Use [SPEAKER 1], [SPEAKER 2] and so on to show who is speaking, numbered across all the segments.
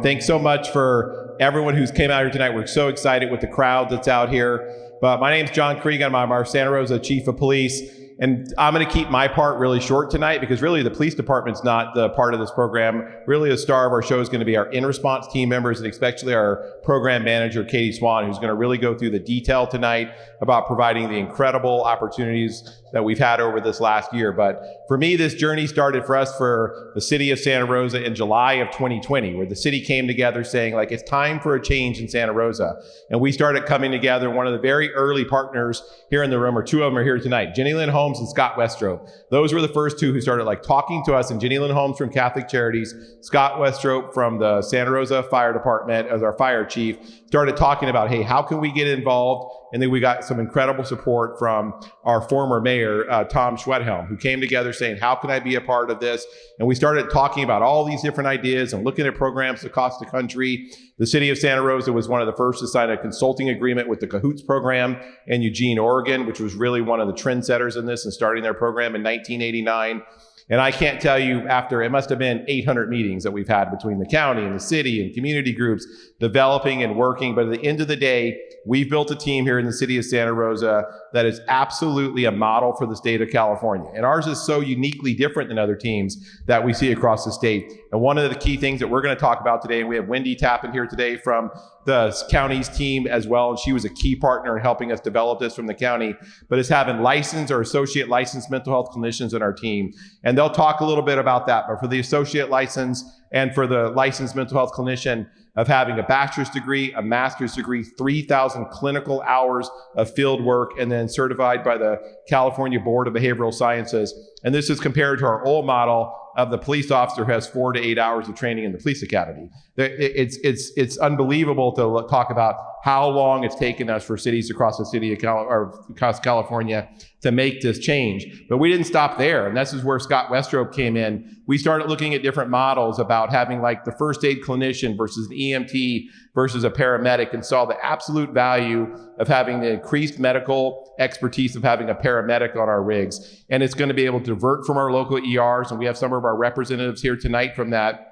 [SPEAKER 1] Thanks so much for everyone who's came out here tonight. We're so excited with the crowd that's out here. But my name's John Krieg. I'm our Santa Rosa Chief of Police. And I'm going to keep my part really short tonight because really the police department's not the part of this program. Really, the star of our show is going to be our in response team members and especially our program manager, Katie Swan, who's going to really go through the detail tonight about providing the incredible opportunities that we've had over this last year. But for me, this journey started for us for the city of Santa Rosa in July of 2020, where the city came together saying, like, it's time for a change in Santa Rosa. And we started coming together. One of the very early partners here in the room, or two of them are here tonight, Jennielynn Holmes and Scott Westrope. Those were the first two who started like talking to us, and Jennielynn Holmes from Catholic Charities, Scott Westrope from the Santa Rosa Fire Department as our fire chief, started talking about, hey, how can we get involved? And then we got some incredible support from our former mayor, uh, Tom Schwedhelm, who came together saying, how can I be a part of this? And we started talking about all these different ideas and looking at programs across the country. The city of Santa Rosa was one of the first to sign a consulting agreement with the Cahoots program in Eugene, Oregon, which was really one of the trendsetters in this and starting their program in 1989. And I can't tell you after, it must have been 800 meetings that we've had between the county and the city and community groups developing and working. But at the end of the day, we've built a team here in the city of Santa Rosa that is absolutely a model for the state of California. And ours is so uniquely different than other teams that we see across the state. And one of the key things that we're going to talk about today, and we have Wendy Tappan here today from the county's team as well, and she was a key partner in helping us develop this from the county, but is having licensed or associate licensed mental health clinicians in our team. And they'll talk a little bit about that. But for the associate license and for the licensed mental health clinician, of having a bachelor's degree, a master's degree, 3,000 clinical hours of field work, and then certified by the California Board of Behavioral Sciences. And this is compared to our old model of the police officer who has four to eight hours of training in the police academy. It's, it's, it's unbelievable to talk about how long it's taken us for cities across the city of Cal or across California to make this change. But we didn't stop there. And this is where Scott Westrope came in. We started looking at different models about having like the first aid clinician versus an EMT versus a paramedic and saw the absolute value of having the increased medical expertise of having a paramedic on our rigs. And it's going to be able to divert from our local ERs. And we have some of our representatives here tonight from that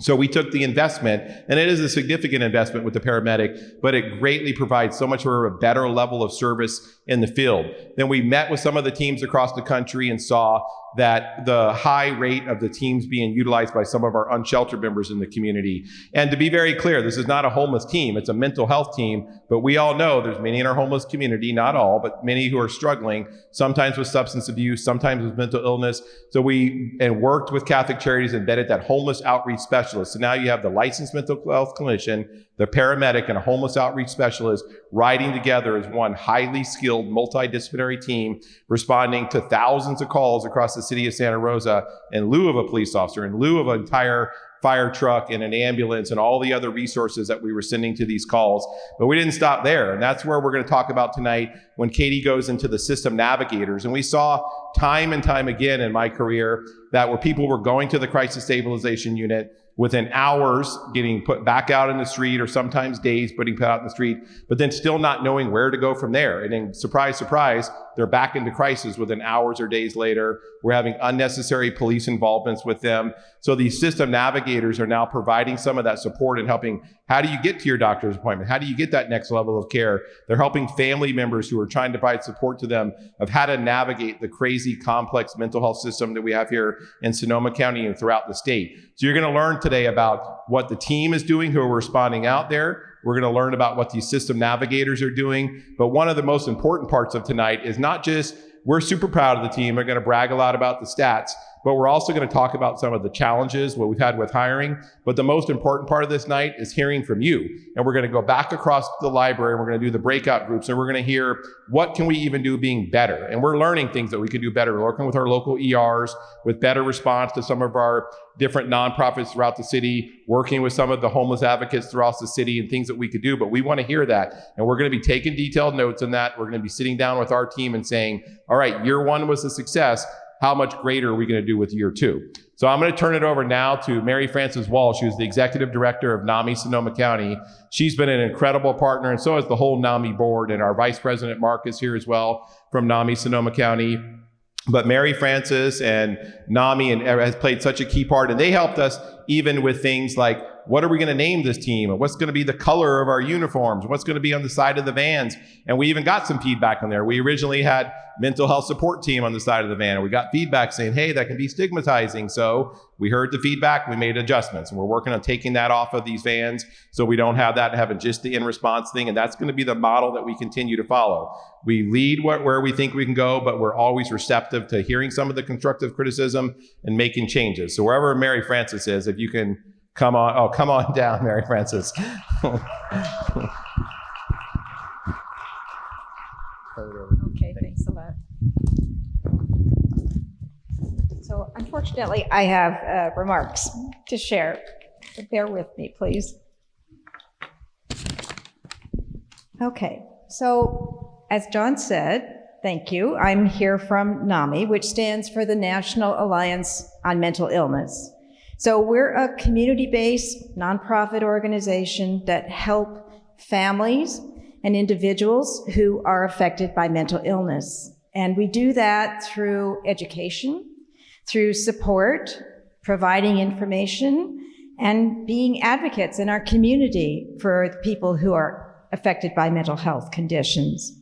[SPEAKER 1] so we took the investment, and it is a significant investment with the paramedic, but it greatly provides so much of a better level of service in the field. Then we met with some of the teams across the country and saw that the high rate of the teams being utilized by some of our unsheltered members in the community. And to be very clear, this is not a homeless team, it's a mental health team, but we all know there's many in our homeless community, not all, but many who are struggling, sometimes with substance abuse, sometimes with mental illness. So we and worked with Catholic Charities and vetted that homeless outreach specialist. So now you have the licensed mental health clinician, the paramedic, and a homeless outreach specialist riding together as one highly skilled multidisciplinary team responding to thousands of calls across the city of Santa Rosa in lieu of a police officer, in lieu of an entire fire truck and an ambulance and all the other resources that we were sending to these calls. But we didn't stop there. And that's where we're going to talk about tonight when Katie goes into the system navigators. And we saw time and time again in my career that where people were going to the crisis stabilization unit, within hours getting put back out in the street or sometimes days putting put out in the street, but then still not knowing where to go from there. And then surprise, surprise, they're back into crisis within hours or days later. We're having unnecessary police involvements with them. So these system navigators are now providing some of that support and helping. How do you get to your doctor's appointment? How do you get that next level of care? They're helping family members who are trying to provide support to them of how to navigate the crazy complex mental health system that we have here in Sonoma County and throughout the state. So you're going to learn today about what the team is doing who are responding out there. We're going to learn about what these system navigators are doing. But one of the most important parts of tonight is not just we're super proud of the team. We're going to brag a lot about the stats, but we're also going to talk about some of the challenges, what we've had with hiring. But the most important part of this night is hearing from you. And we're going to go back across the library and we're going to do the breakout groups and we're going to hear what can we even do being better. And we're learning things that we can do better. We're working with our local ERs with better response to some of our different nonprofits throughout the city, working with some of the homeless advocates throughout the city and things that we could do. But we want to hear that. And we're going to be taking detailed notes on that. We're going to be sitting down with our team and saying, all right, year one was a success how much greater are we going to do with year two? So I'm going to turn it over now to Mary Frances Walsh, who's the executive director of NAMI Sonoma County. She's been an incredible partner, and so has the whole NAMI board, and our vice president Mark is here as well from NAMI Sonoma County. But Mary Frances and NAMI and uh, has played such a key part, and they helped us even with things like what are we going to name this team? What's going to be the color of our uniforms? What's going to be on the side of the vans? And we even got some feedback on there. We originally had mental health support team on the side of the van, and we got feedback saying, hey, that can be stigmatizing. So we heard the feedback, we made adjustments, and we're working on taking that off of these vans so we don't have that having just the in response thing. And that's going to be the model that we continue to follow. We lead what, where we think we can go, but we're always receptive to hearing some of the constructive criticism and making changes. So wherever Mary Frances is, if you can Come on. Oh, come on down, Mary Frances.
[SPEAKER 2] Okay, thanks a lot. So unfortunately, I have uh, remarks to share. So Bear with me, please. Okay, so as John said, thank you. I'm here from NAMI, which stands for the National Alliance on Mental Illness. So we're a community-based nonprofit organization that help families and individuals who are affected by mental illness. And we do that through education, through support, providing information, and being advocates in our community for the people who are affected by mental health conditions.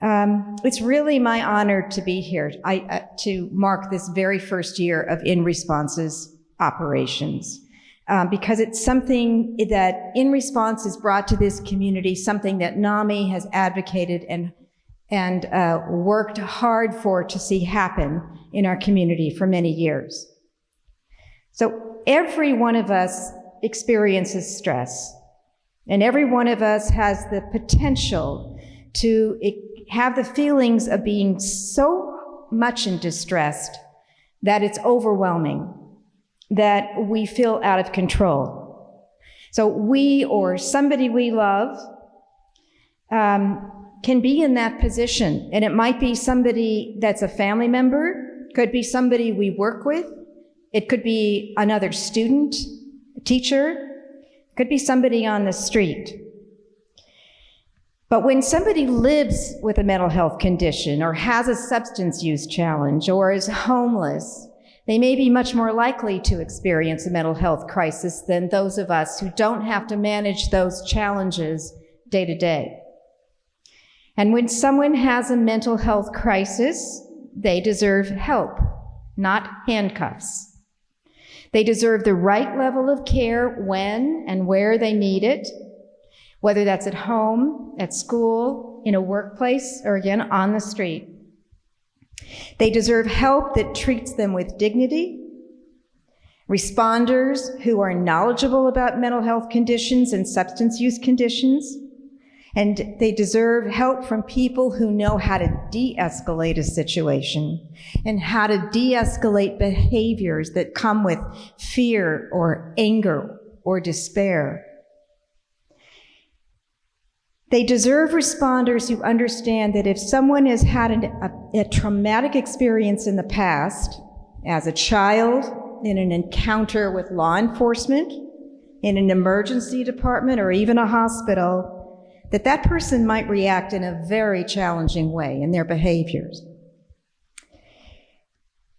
[SPEAKER 2] Um, it's really my honor to be here I, uh, to mark this very first year of In Responses operations. Um, because it's something that in response is brought to this community, something that NAMI has advocated and, and uh, worked hard for to see happen in our community for many years. So every one of us experiences stress, and every one of us has the potential to have the feelings of being so much in distress that it's overwhelming that we feel out of control. So we or somebody we love um, can be in that position. And it might be somebody that's a family member, could be somebody we work with, it could be another student, a teacher, could be somebody on the street. But when somebody lives with a mental health condition or has a substance use challenge or is homeless they may be much more likely to experience a mental health crisis than those of us who don't have to manage those challenges day to day. And when someone has a mental health crisis, they deserve help, not handcuffs. They deserve the right level of care when and where they need it, whether that's at home, at school, in a workplace, or again, on the street. They deserve help that treats them with dignity, responders who are knowledgeable about mental health conditions and substance use conditions, and they deserve help from people who know how to de-escalate a situation and how to de-escalate behaviors that come with fear or anger or despair. They deserve responders who understand that if someone has had an, a, a traumatic experience in the past, as a child, in an encounter with law enforcement, in an emergency department, or even a hospital, that that person might react in a very challenging way in their behaviors.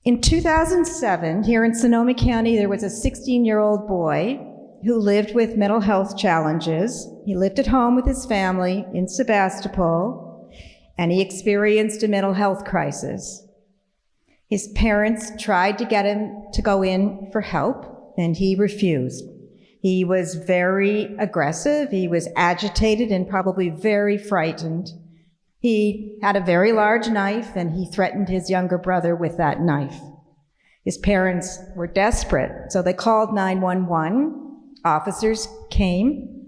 [SPEAKER 2] In 2007, here in Sonoma County, there was a 16-year-old boy who lived with mental health challenges. He lived at home with his family in Sebastopol, and he experienced a mental health crisis. His parents tried to get him to go in for help, and he refused. He was very aggressive, he was agitated and probably very frightened. He had a very large knife, and he threatened his younger brother with that knife. His parents were desperate, so they called 911 Officers came,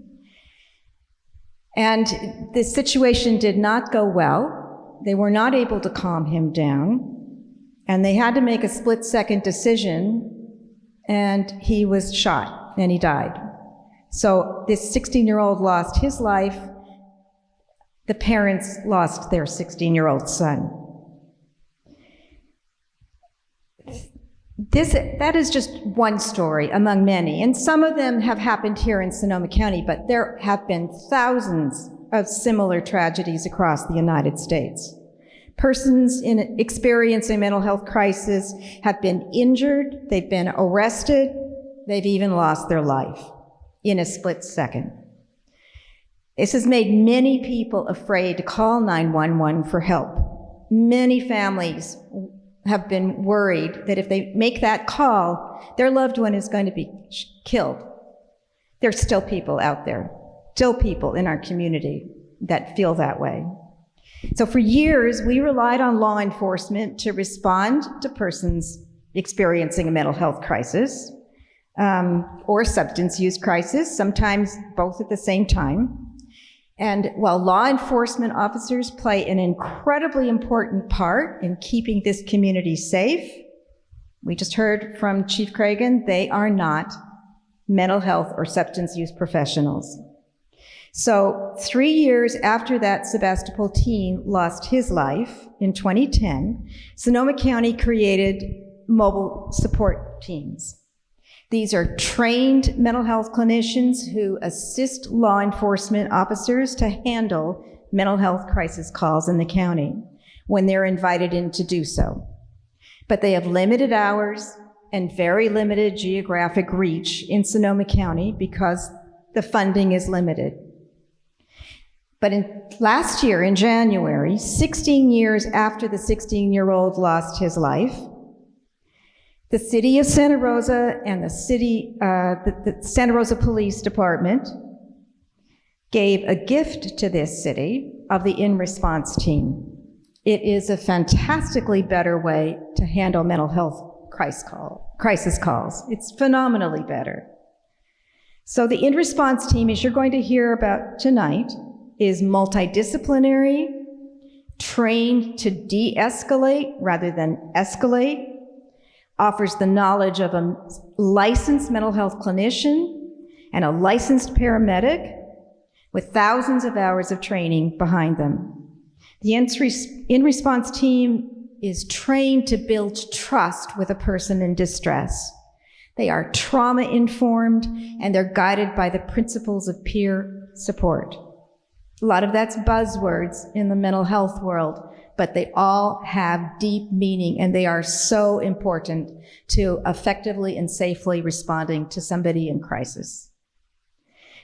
[SPEAKER 2] and the situation did not go well. They were not able to calm him down, and they had to make a split second decision, and he was shot and he died. So this 16 year old lost his life. The parents lost their 16 year old son. This, that is just one story among many, and some of them have happened here in Sonoma County, but there have been thousands of similar tragedies across the United States. Persons in experiencing mental health crisis have been injured, they've been arrested, they've even lost their life in a split second. This has made many people afraid to call 911 for help. Many families have been worried that if they make that call, their loved one is going to be killed. There's still people out there, still people in our community that feel that way. So for years, we relied on law enforcement to respond to persons experiencing a mental health crisis um, or substance use crisis, sometimes both at the same time. And while law enforcement officers play an incredibly important part in keeping this community safe, we just heard from Chief Cregan, they are not mental health or substance use professionals. So three years after that Sebastopol teen lost his life in 2010, Sonoma County created mobile support teams. These are trained mental health clinicians who assist law enforcement officers to handle mental health crisis calls in the county when they're invited in to do so. But they have limited hours and very limited geographic reach in Sonoma County because the funding is limited. But in, last year, in January, 16 years after the 16 year old lost his life, the city of Santa Rosa and the city, uh, the, the Santa Rosa Police Department gave a gift to this city of the in response team. It is a fantastically better way to handle mental health crisis, call, crisis calls. It's phenomenally better. So the in response team, as you're going to hear about tonight, is multidisciplinary, trained to de-escalate rather than escalate, offers the knowledge of a licensed mental health clinician and a licensed paramedic with thousands of hours of training behind them. The in response team is trained to build trust with a person in distress. They are trauma informed and they're guided by the principles of peer support. A lot of that's buzzwords in the mental health world, but they all have deep meaning and they are so important to effectively and safely responding to somebody in crisis.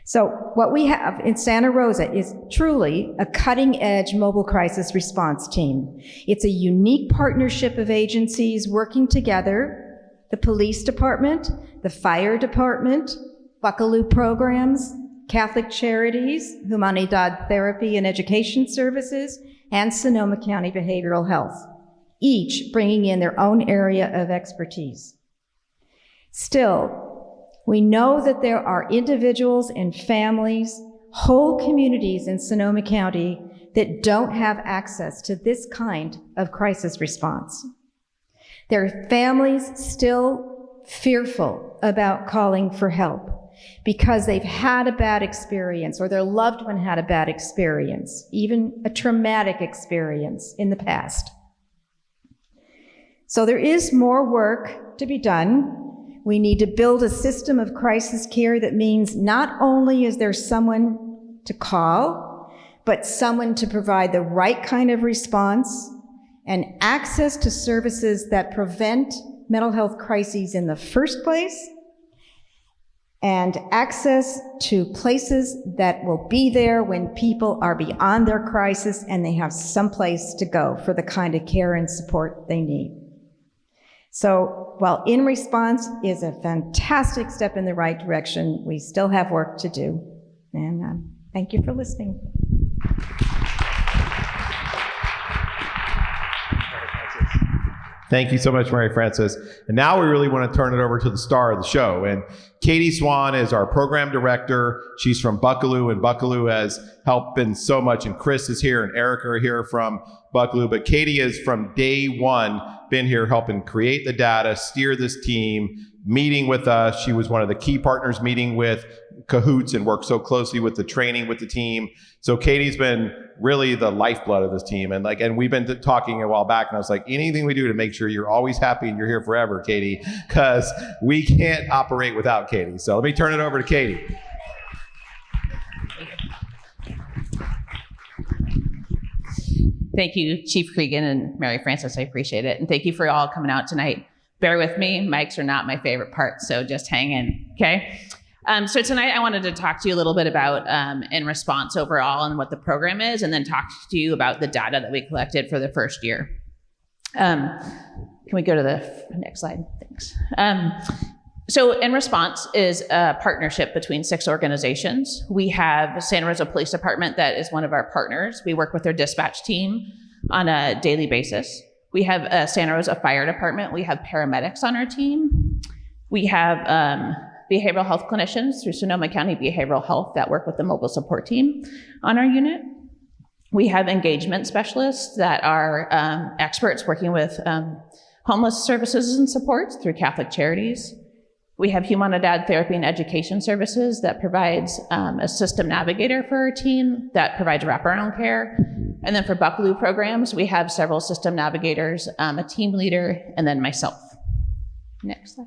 [SPEAKER 2] So what we have in Santa Rosa is truly a cutting edge mobile crisis response team. It's a unique partnership of agencies working together, the police department, the fire department, Buckelew programs, Catholic Charities, Humanidad Therapy and Education Services, and Sonoma County Behavioral Health, each bringing in their own area of expertise. Still, we know that there are individuals and families, whole communities in Sonoma County that don't have access to this kind of crisis response. There are families still fearful about calling for help because they've had a bad experience or their loved one had a bad experience, even a traumatic experience in the past. So there is more work to be done. We need to build a system of crisis care that means not only is there someone to call, but someone to provide the right kind of response and access to services that prevent mental health crises in the first place and access to places that will be there when people are beyond their crisis and they have some place to go for the kind of care and support they need. So while In Response is a fantastic step in the right direction, we still have work to do. And um, thank you for listening.
[SPEAKER 1] Thank you so much, Mary Frances. And now we really want to turn it over to the star of the show. And Katie Swan is our program director. She's from Buckelew, and Buckelew has helped in so much. And Chris is here, and Eric are here from Buckelew. But Katie is from day one been here helping create the data, steer this team, meeting with us. She was one of the key partners meeting with cahoots and worked so closely with the training with the team. So Katie's been really the lifeblood of this team. And like, and we've been talking a while back and I was like, anything we do to make sure you're always happy and you're here forever, Katie, because we can't operate without Katie. So let me turn it over to Katie.
[SPEAKER 3] Thank you, Chief Cregan and Mary Frances. I appreciate it. And thank you for all coming out tonight. bear with me. Mics are not my favorite part, so just hang in, okay? Um, so tonight I wanted to talk to you a little bit about um, in response overall and what the program is, and then talk to you about the data that we collected for the first year. Um, can we go to the next slide? Thanks. Um, so, In Response is a partnership between six organizations. We have Santa Rosa Police Department, that is one of our partners. We work with their dispatch team on a daily basis. We have a Santa Rosa Fire Department. We have paramedics on our team. We have um, behavioral health clinicians through Sonoma County Behavioral Health that work with the mobile support team on our unit. We have engagement specialists that are um, experts working with um, homeless services and supports through Catholic Charities. We have Humanidad Therapy and Education Services that provides um, a system navigator for our team that provides wraparound care. And then for Buckelew programs, we have several system navigators, um, a team leader, and then myself. Next slide.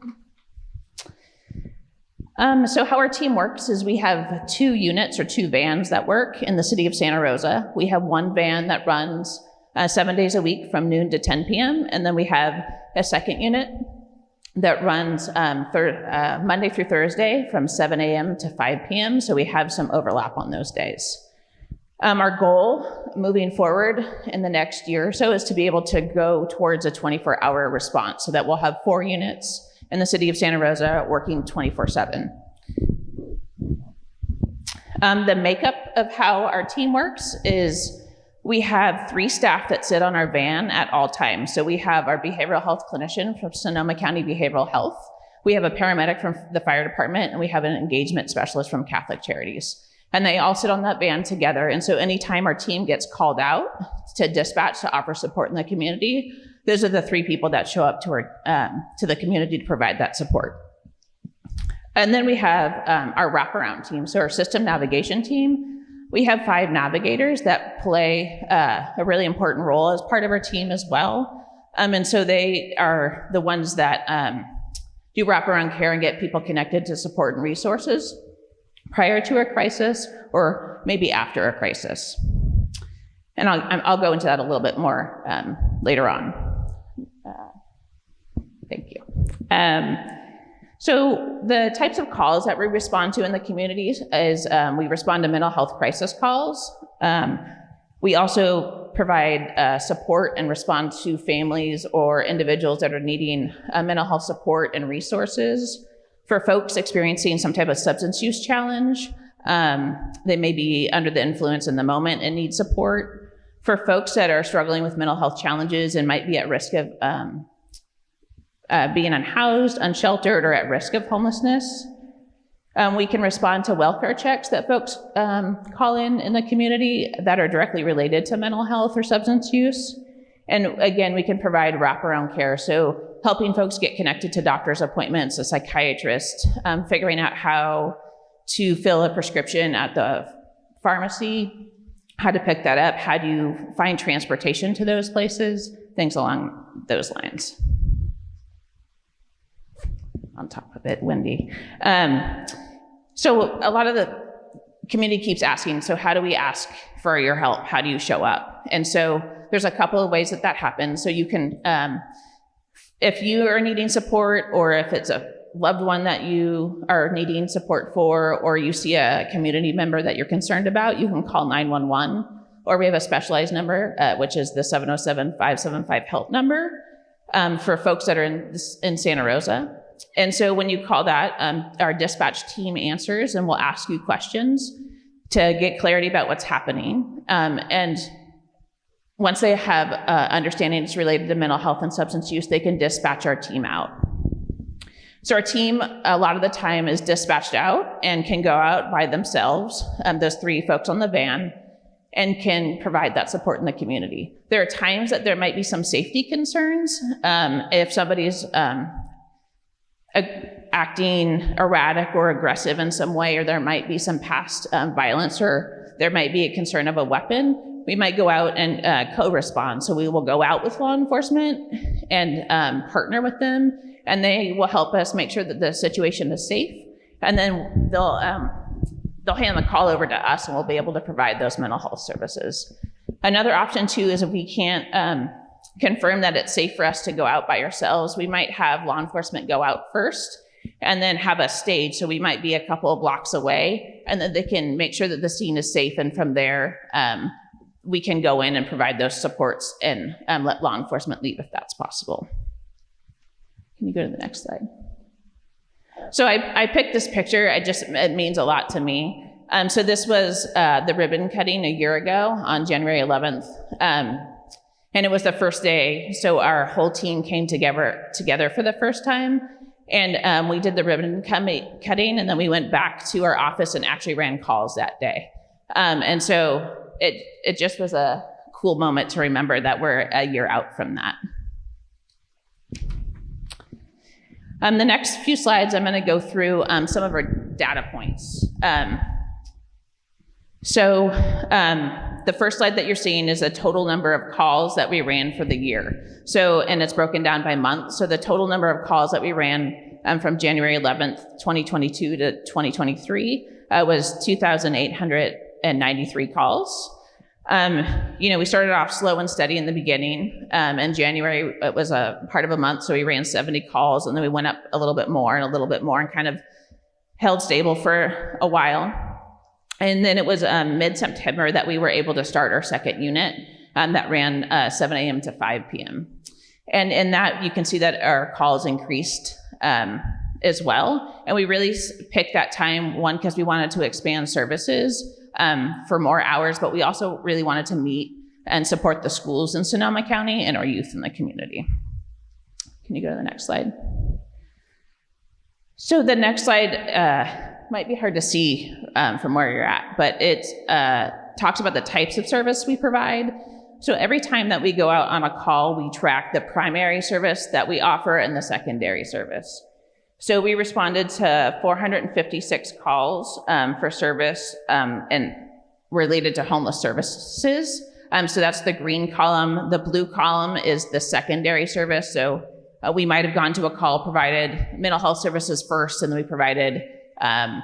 [SPEAKER 3] Um, so how our team works is we have two units or two vans that work in the city of Santa Rosa. We have one van that runs uh, seven days a week from noon to 10 p.m. And then we have a second unit that runs um, uh, Monday through Thursday from 7 a.m. to 5 p.m. So we have some overlap on those days. Um, our goal moving forward in the next year or so is to be able to go towards a 24 hour response so that we'll have four units in the city of Santa Rosa working 24 7. Um, the makeup of how our team works is we have three staff that sit on our van at all times. So we have our behavioral health clinician from Sonoma County Behavioral Health. We have a paramedic from the fire department, and we have an engagement specialist from Catholic Charities. And they all sit on that van together. And so anytime our team gets called out to dispatch to offer support in the community, those are the three people that show up to, our, um, to the community to provide that support. And then we have um, our wraparound team. So our system navigation team we have five navigators that play uh, a really important role as part of our team as well. Um, and so they are the ones that um, do wraparound care and get people connected to support and resources prior to a crisis or maybe after a crisis. And I'll, I'll go into that a little bit more um, later on. Thank you. Um, so the types of calls that we respond to in the communities is um, we respond to mental health crisis calls. Um, we also provide uh, support and respond to families or individuals that are needing uh, mental health support and resources. For folks experiencing some type of substance use challenge, um, they may be under the influence in the moment and need support. For folks that are struggling with mental health challenges and might be at risk of um, uh, being unhoused, unsheltered, or at risk of homelessness. Um, we can respond to welfare checks that folks um, call in in the community that are directly related to mental health or substance use. And again, we can provide wraparound care. So helping folks get connected to doctor's appointments, a psychiatrist, um, figuring out how to fill a prescription at the pharmacy, how to pick that up, how do you find transportation to those places, things along those lines on top of it, Wendy. Um, so a lot of the community keeps asking, so how do we ask for your help? How do you show up? And so there's a couple of ways that that happens. So you can, um, if you are needing support or if it's a loved one that you are needing support for, or you see a community member that you're concerned about, you can call 911. Or we have a specialized number, uh, which is the 707 575 help number um, for folks that are in, in Santa Rosa. And so when you call that, um, our dispatch team answers and we'll ask you questions to get clarity about what's happening. Um, and once they have uh, understanding it's related to mental health and substance use, they can dispatch our team out. So our team, a lot of the time, is dispatched out and can go out by themselves, um, those three folks on the van, and can provide that support in the community. There are times that there might be some safety concerns. Um, if somebody's um, acting erratic or aggressive in some way, or there might be some past um, violence, or there might be a concern of a weapon, we might go out and uh, co-respond. So we will go out with law enforcement and um, partner with them, and they will help us make sure that the situation is safe. And then they'll um, they'll hand the call over to us, and we'll be able to provide those mental health services. Another option too is if we can't um, confirm that it's safe for us to go out by ourselves, we might have law enforcement go out first and then have a stage. So we might be a couple of blocks away, and then they can make sure that the scene is safe. And from there, um, we can go in and provide those supports and um, let law enforcement leave if that's possible. Can you go to the next slide? So I, I picked this picture. I just it means a lot to me. Um, so this was uh, the ribbon cutting a year ago on January 11th. Um, and it was the first day, so our whole team came together together for the first time. And um, we did the ribbon cutting, and then we went back to our office and actually ran calls that day. Um, and so it it just was a cool moment to remember that we're a year out from that. Um, the next few slides, I'm going to go through um, some of our data points. Um, so um, the first slide that you're seeing is a total number of calls that we ran for the year. So, and it's broken down by month. So the total number of calls that we ran um, from January 11th, 2022 to 2023 uh, was 2,893 calls. Um, you know, we started off slow and steady in the beginning. Um, in January, it was a part of a month, so we ran 70 calls, and then we went up a little bit more and a little bit more, and kind of held stable for a while. And then it was um, mid-September that we were able to start our second unit um, that ran uh, 7 a.m. to 5 p.m. And in that, you can see that our calls increased um, as well. And we really picked that time, one, because we wanted to expand services um, for more hours, but we also really wanted to meet and support the schools in Sonoma County and our youth in the community. Can you go to the next slide? So the next slide uh, might be hard to see um, from where you're at, but it uh, talks about the types of service we provide. So every time that we go out on a call, we track the primary service that we offer and the secondary service. So we responded to 456 calls um, for service um, and related to homeless services. Um, so that's the green column. The blue column is the secondary service. So uh, we might have gone to a call, provided mental health services first, and then we provided um,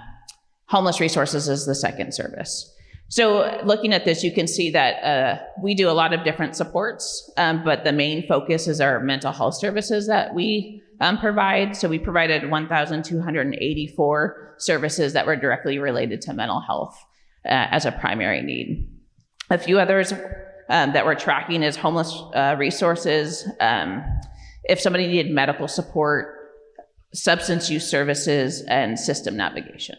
[SPEAKER 3] homeless resources as the second service. So looking at this, you can see that uh, we do a lot of different supports, um, but the main focus is our mental health services that we um, provide. So we provided 1,284 services that were directly related to mental health uh, as a primary need. A few others um, that we're tracking is homeless uh, resources, um, if somebody needed medical support, substance use services, and system navigation.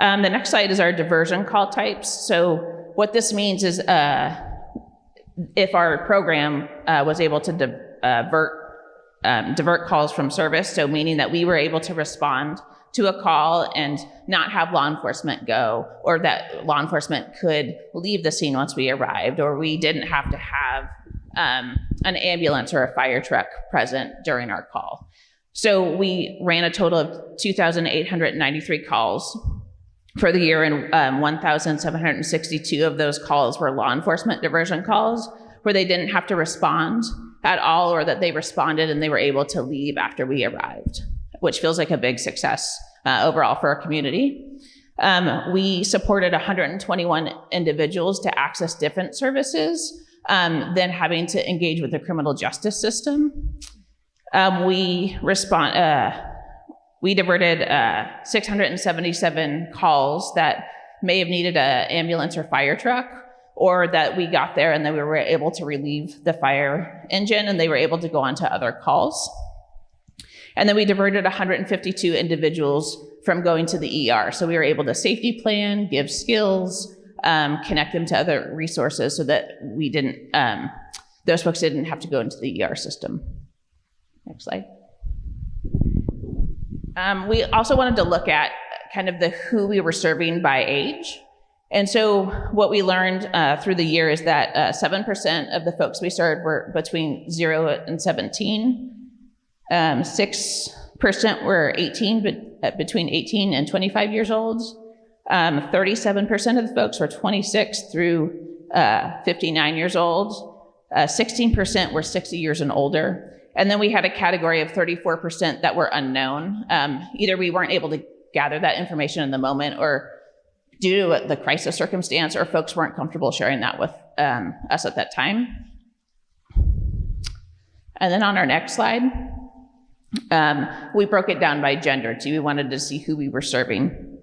[SPEAKER 3] Um, the next slide is our diversion call types. So what this means is uh, if our program uh, was able to divert, uh, um, divert calls from service, so meaning that we were able to respond to a call and not have law enforcement go, or that law enforcement could leave the scene once we arrived, or we didn't have to have um, an ambulance or a fire truck present during our call. So we ran a total of 2,893 calls for the year, and um, 1,762 of those calls were law enforcement diversion calls where they didn't have to respond at all or that they responded and they were able to leave after we arrived, which feels like a big success uh, overall for our community. Um, we supported 121 individuals to access different services um, than having to engage with the criminal justice system. Um, we respond, uh, we diverted uh, 677 calls that may have needed an ambulance or fire truck, or that we got there and then we were able to relieve the fire engine and they were able to go on to other calls. And then we diverted 152 individuals from going to the ER. So we were able to safety plan, give skills, um, connect them to other resources so that we didn't, um, those folks didn't have to go into the ER system. Next slide. Um, we also wanted to look at kind of the who we were serving by age. And so what we learned uh, through the year is that 7% uh, of the folks we served were between 0 and 17. 6% um, were 18, but uh, between 18 and 25 years old. 37% um, of the folks were 26 through uh, 59 years old. 16% uh, were 60 years and older. And then we had a category of 34% that were unknown. Um, either we weren't able to gather that information in the moment or due to the crisis circumstance, or folks weren't comfortable sharing that with um, us at that time. And then on our next slide, um, we broke it down by gender too. We wanted to see who we were serving.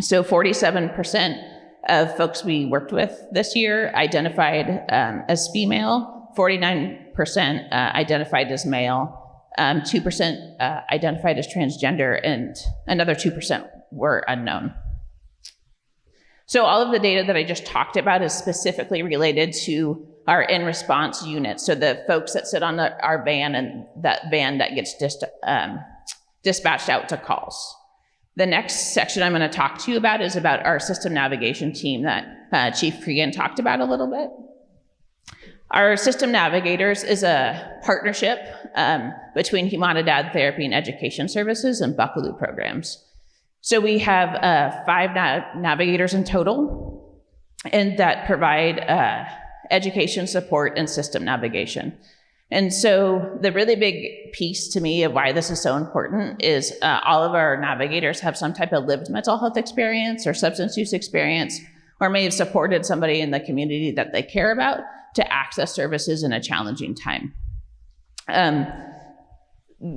[SPEAKER 3] So 47% of folks we worked with this year identified um, as female, 49% uh, identified as male, um, 2% uh, identified as transgender, and another 2% were unknown. So all of the data that I just talked about is specifically related to our in response unit. So the folks that sit on the, our van and that van that gets dis, um, dispatched out to calls. The next section I'm going to talk to you about is about our system navigation team that uh, Chief Cregan talked about a little bit. Our system navigators is a partnership um, between Humanidad Therapy and Education Services and Buckelew programs. So we have uh, five na navigators in total, and that provide uh, education support and system navigation. And so the really big piece to me of why this is so important is uh, all of our navigators have some type of lived mental health experience or substance use experience, or may have supported somebody in the community that they care about to access services in a challenging time. Um,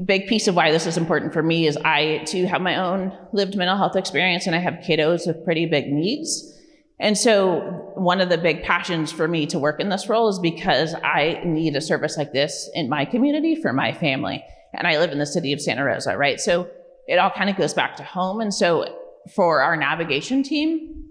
[SPEAKER 3] big piece of why this is important for me is I too have my own lived mental health experience and I have kiddos with pretty big needs. And so one of the big passions for me to work in this role is because I need a service like this in my community for my family. And I live in the city of Santa Rosa, right? So it all kind of goes back to home. And so for our navigation team,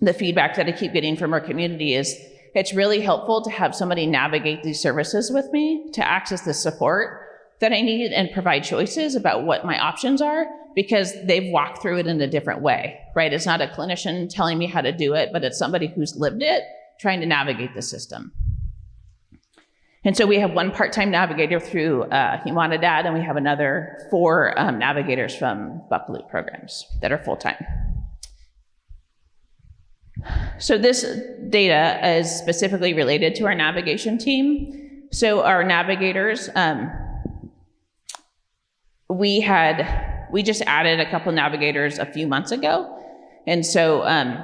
[SPEAKER 3] the feedback that I keep getting from our community is it's really helpful to have somebody navigate these services with me to access the support that I need and provide choices about what my options are because they've walked through it in a different way, right? It's not a clinician telling me how to do it, but it's somebody who's lived it trying to navigate the system. And so we have one part-time navigator through uh, Humanidad, and we have another four um, navigators from Buckelew programs that are full-time. So this data is specifically related to our navigation team. So our navigators, um, we had, we just added a couple navigators a few months ago. And so um,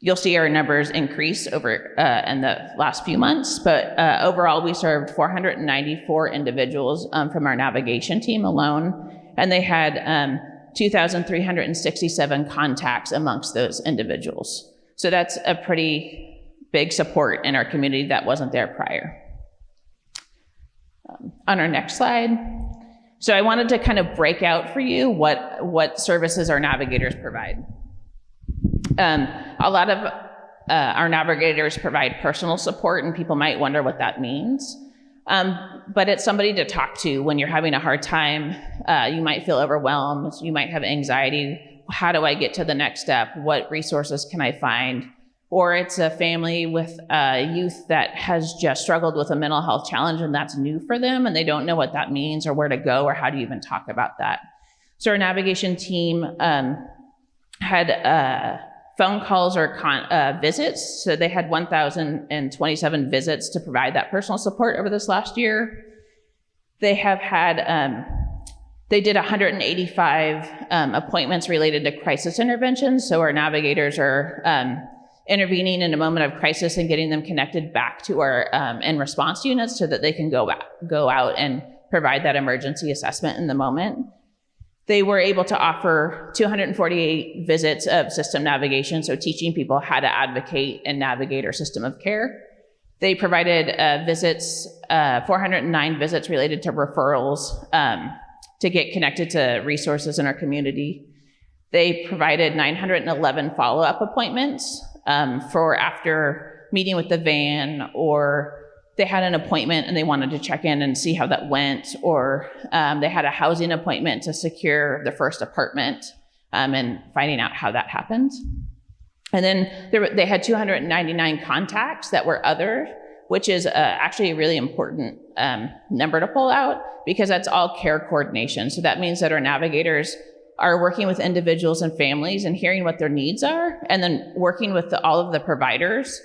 [SPEAKER 3] you'll see our numbers increase over uh, in the last few months, but uh, overall we served 494 individuals um, from our navigation team alone, and they had um, 2,367 contacts amongst those individuals. So that's a pretty big support in our community that wasn't there prior. Um, on our next slide, so I wanted to kind of break out for you what, what services our navigators provide. Um, a lot of uh, our navigators provide personal support, and people might wonder what that means. Um, but it's somebody to talk to when you're having a hard time. Uh, you might feel overwhelmed. You might have anxiety. How do I get to the next step? What resources can I find? or it's a family with a youth that has just struggled with a mental health challenge and that's new for them and they don't know what that means or where to go or how to even talk about that. So our navigation team um, had uh, phone calls or uh, visits. So they had 1,027 visits to provide that personal support over this last year. They have had, um, they did 185 um, appointments related to crisis interventions. So our navigators are um, intervening in a moment of crisis and getting them connected back to our um, in response units so that they can go back, go out and provide that emergency assessment in the moment. They were able to offer 248 visits of system navigation, so teaching people how to advocate and navigate our system of care. They provided uh, visits, uh, 409 visits related to referrals um, to get connected to resources in our community. They provided 911 follow-up appointments um, for after meeting with the van or they had an appointment and they wanted to check in and see how that went, or um, they had a housing appointment to secure the first apartment um, and finding out how that happened. And then there, they had 299 contacts that were other, which is uh, actually a really important um, number to pull out because that's all care coordination. So that means that our navigators are working with individuals and families and hearing what their needs are, and then working with the, all of the providers.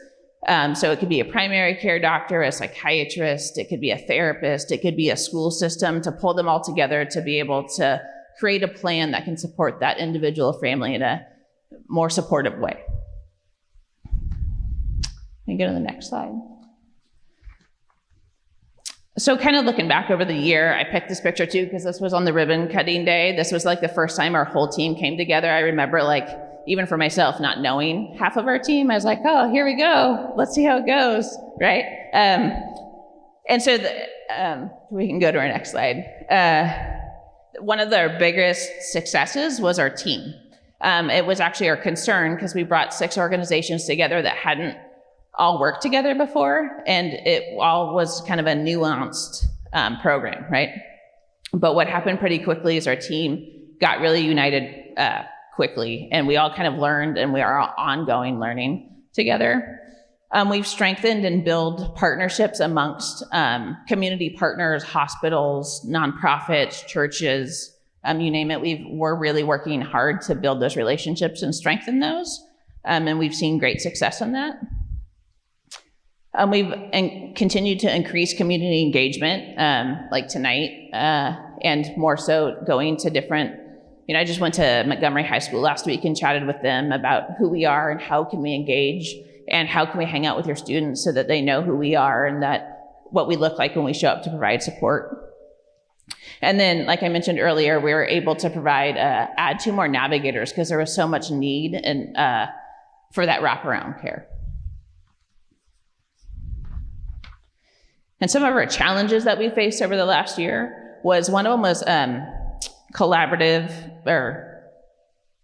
[SPEAKER 3] Um, so it could be a primary care doctor, a psychiatrist, it could be a therapist, it could be a school system to pull them all together to be able to create a plan that can support that individual family in a more supportive way. Can go to the next slide? So, kind of looking back over the year, I picked this picture too because this was on the ribbon cutting day. This was like the first time our whole team came together. I remember, like, even for myself, not knowing half of our team, I was like, oh, here we go. Let's see how it goes, right? Um, and so, the, um, we can go to our next slide. Uh, one of our biggest successes was our team. Um, it was actually our concern because we brought six organizations together that hadn't all worked together before, and it all was kind of a nuanced um, program, right? But what happened pretty quickly is our team got really united uh, quickly, and we all kind of learned, and we are ongoing learning together. Um, we've strengthened and built partnerships amongst um, community partners, hospitals, nonprofits, churches, um, you name it. we are really working hard to build those relationships and strengthen those, um, and we've seen great success in that. Um, we've in, continued to increase community engagement, um, like tonight, uh, and more so going to different. You know, I just went to Montgomery High School last week and chatted with them about who we are and how can we engage and how can we hang out with your students so that they know who we are and that what we look like when we show up to provide support. And then, like I mentioned earlier, we were able to provide uh, add two more navigators because there was so much need and uh, for that wraparound care. And some of our challenges that we faced over the last year was one of them was um, collaborative or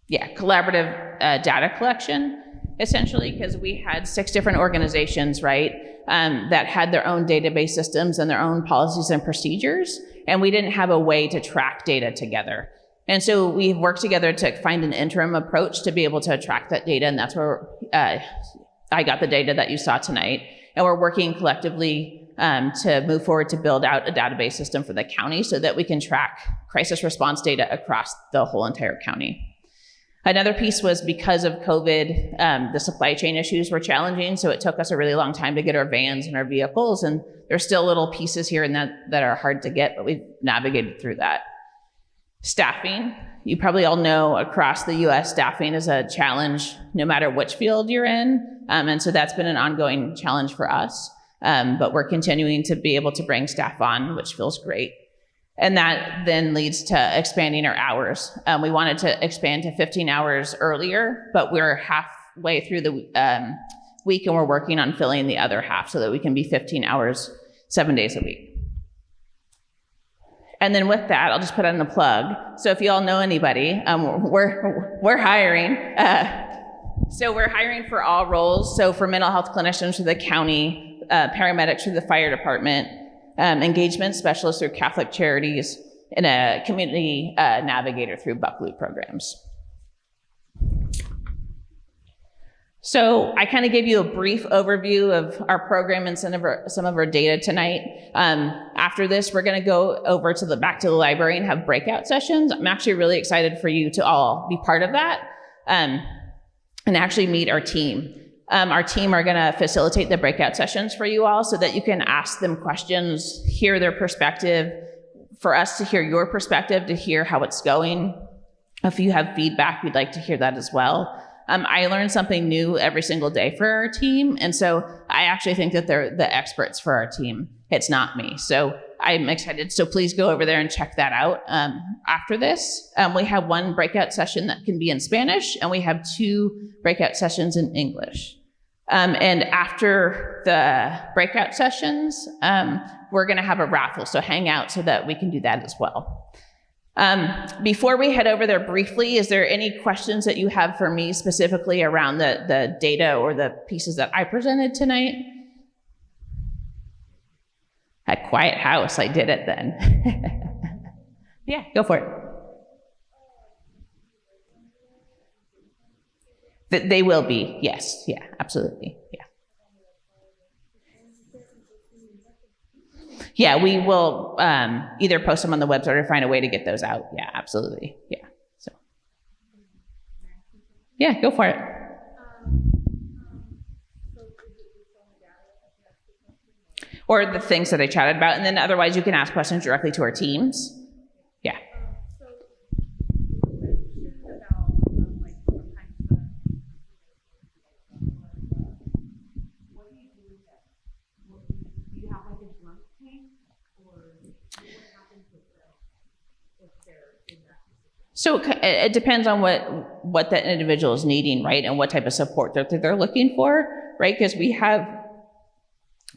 [SPEAKER 3] yeah, collaborative uh, data collection, essentially, because we had six different organizations, right, um, that had their own database systems and their own policies and procedures, and we didn't have a way to track data together. And so we worked together to find an interim approach to be able to track that data, and that's where uh, I got the data that you saw tonight. And we're working collectively um, to move forward to build out a database system for the county so that we can track crisis response data across the whole entire county. Another piece was because of COVID, um, the supply chain issues were challenging, so it took us a really long time to get our vans and our vehicles, and there's still little pieces here and that that are hard to get, but we've navigated through that. Staffing, you probably all know across the US, staffing is a challenge no matter which field you're in, um, and so that's been an ongoing challenge for us. Um, but we're continuing to be able to bring staff on, which feels great. And that then leads to expanding our hours. Um, we wanted to expand to 15 hours earlier, but we're halfway through the um, week and we're working on filling the other half so that we can be 15 hours, seven days a week. And then with that, I'll just put on the plug. So if you all know anybody, um, we're, we're hiring. Uh, so we're hiring for all roles. So for mental health clinicians for the county, uh, paramedics through the fire department, um, engagement specialists through Catholic Charities, and a community uh, navigator through Buckelew programs. So I kind of gave you a brief overview of our program and some of our, some of our data tonight. Um, after this, we're going to go over to the back to the library and have breakout sessions. I'm actually really excited for you to all be part of that um, and actually meet our team. Um, our team are going to facilitate the breakout sessions for you all so that you can ask them questions, hear their perspective, for us to hear your perspective, to hear how it's going. If you have feedback, we'd like to hear that as well. Um, I learn something new every single day for our team. And so I actually think that they're the experts for our team. It's not me. So I'm excited. So please go over there and check that out um, after this. Um, we have one breakout session that can be in Spanish, and we have two breakout sessions in English. Um, and after the breakout sessions, um, we're going to have a raffle, so hang out so that we can do that as well. Um, before we head over there briefly, is there any questions that you have for me specifically around the, the data or the pieces that I presented tonight? At Quiet House, I did it then. yeah, go for it. That they will be, yes, yeah, absolutely, yeah. Yeah, we will um, either post them on the website or find a way to get those out. Yeah, absolutely, yeah. So, yeah, go for it. Or the things that I chatted about, and then otherwise you can ask questions directly to our teams.
[SPEAKER 4] do you have like a drunk tank or what happens with if they're in that
[SPEAKER 3] so it depends on what what that individual is needing, right, and what type of support they're, they're looking for, right? Because we have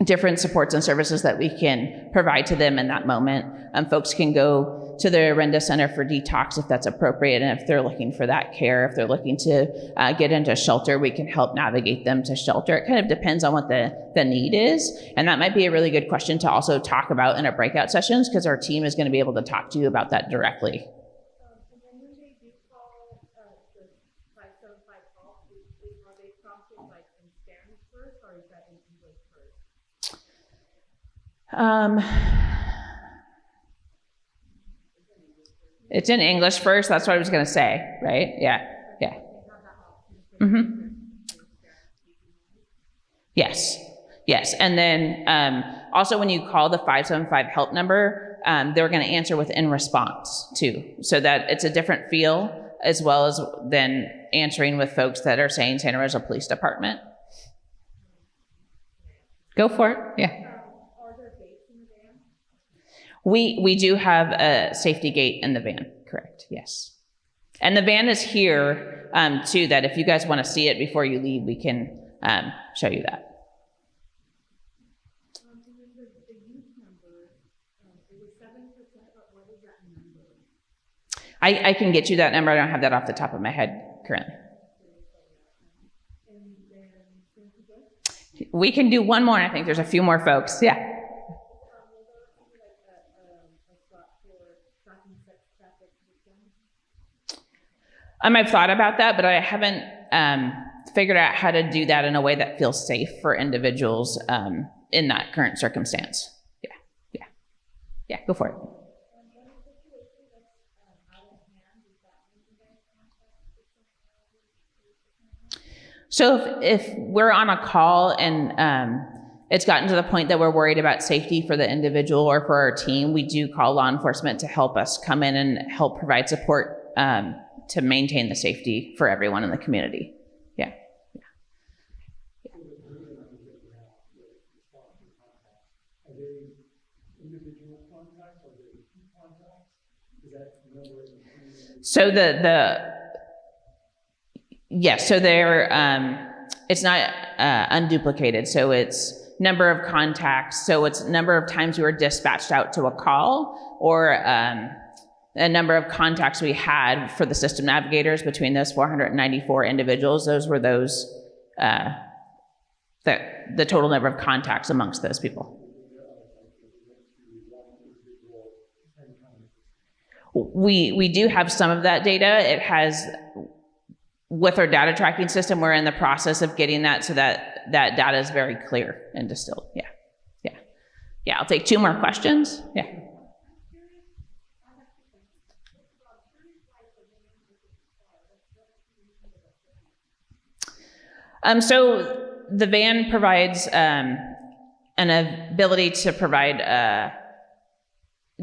[SPEAKER 3] different supports and services that we can provide to them in that moment. Um, folks can go to the Orenda Center for detox if that's appropriate, and if they're looking for that care, if they're looking to uh, get into shelter, we can help navigate them to shelter. It kind of depends on what the, the need is, and that might be a really good question to also talk about in our breakout sessions because our team is going to be able to talk to you about that directly. Um, it's in English first. That's what I was going to say, right? Yeah, yeah. Mm-hmm. Yes, yes. And then um, also, when you call the 575 help number, um, they're going to answer with in response too, so that it's a different feel as well as then answering with folks that are saying Santa Rosa Police Department. Go for it. Yeah. We we do have a safety gate in the van, correct? Yes. And the van is here um, too. That if you guys want to see it before you leave, we can um, show you that. I, I can get you that number. I don't have that off the top of my head currently. We can do one more. I think there's a few more folks. Yeah. Um, I've thought about that, but I haven't um, figured out how to do that in a way that feels safe for individuals um, in that current circumstance. Yeah, yeah, yeah. Go for it. So if, if we're on a call and um, it's gotten to the point that we're worried about safety for the individual or for our team, we do call law enforcement to help us come in and help provide support um, to maintain the safety for everyone in the community. Yeah. Yeah. So the the yes, so they're um, it's not uh, unduplicated. So it's number of contacts. So it's number of times you were dispatched out to a call or um, a number of contacts we had for the system navigators between those 494 individuals. Those were those, uh, the, the total number of contacts amongst those people. We, we do have some of that data. It has, with our data tracking system, we're in the process of getting that so that that data is very clear and distilled. Yeah, yeah. Yeah, I'll take two more questions. Yeah. Um, so the van provides um, an ability to provide uh,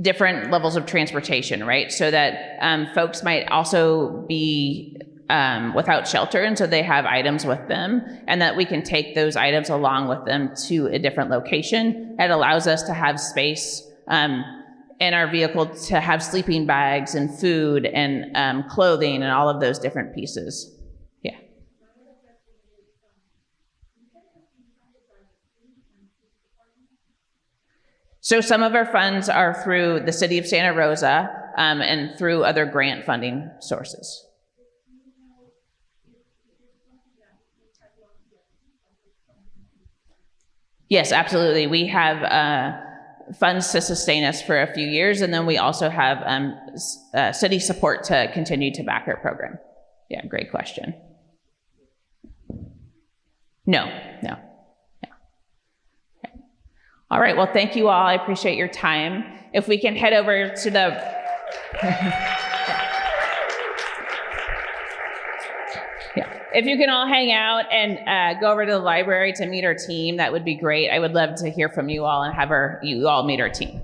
[SPEAKER 3] different levels of transportation, right? So that um, folks might also be um, without shelter, and so they have items with them, and that we can take those items along with them to a different location. It allows us to have space um, in our vehicle to have sleeping bags and food and um, clothing and all of those different pieces. So some of our funds are through the city of Santa Rosa um, and through other grant funding sources. Yes, absolutely. We have uh, funds to sustain us for a few years, and then we also have um, uh, city support to continue to back our program. Yeah, great question. No, no. All right, well, thank you all. I appreciate your time. If we can head over to the. yeah. If you can all hang out and uh, go over to the library to meet our team, that would be great. I would love to hear from you all and have our, you all meet our team.